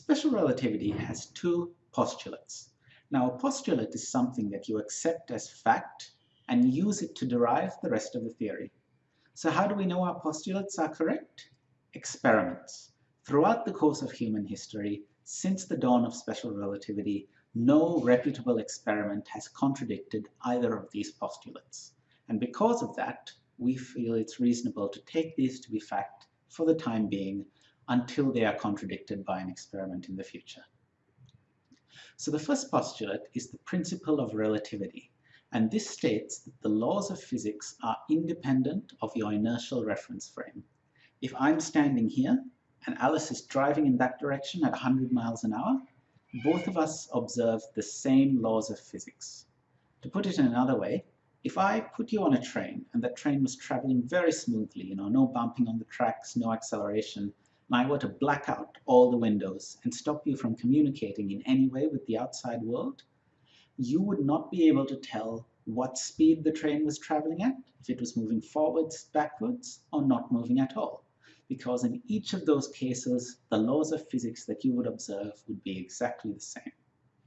Special relativity has two postulates. Now, a postulate is something that you accept as fact and use it to derive the rest of the theory. So how do we know our postulates are correct? Experiments. Throughout the course of human history, since the dawn of special relativity, no reputable experiment has contradicted either of these postulates. And because of that, we feel it's reasonable to take these to be fact for the time being until they are contradicted by an experiment in the future. So the first postulate is the principle of relativity, and this states that the laws of physics are independent of your inertial reference frame. If I'm standing here and Alice is driving in that direction at 100 miles an hour, both of us observe the same laws of physics. To put it in another way, if I put you on a train and that train was traveling very smoothly, you know, no bumping on the tracks, no acceleration, and I were to black out all the windows and stop you from communicating in any way with the outside world, you would not be able to tell what speed the train was traveling at, if it was moving forwards, backwards, or not moving at all. Because in each of those cases, the laws of physics that you would observe would be exactly the same.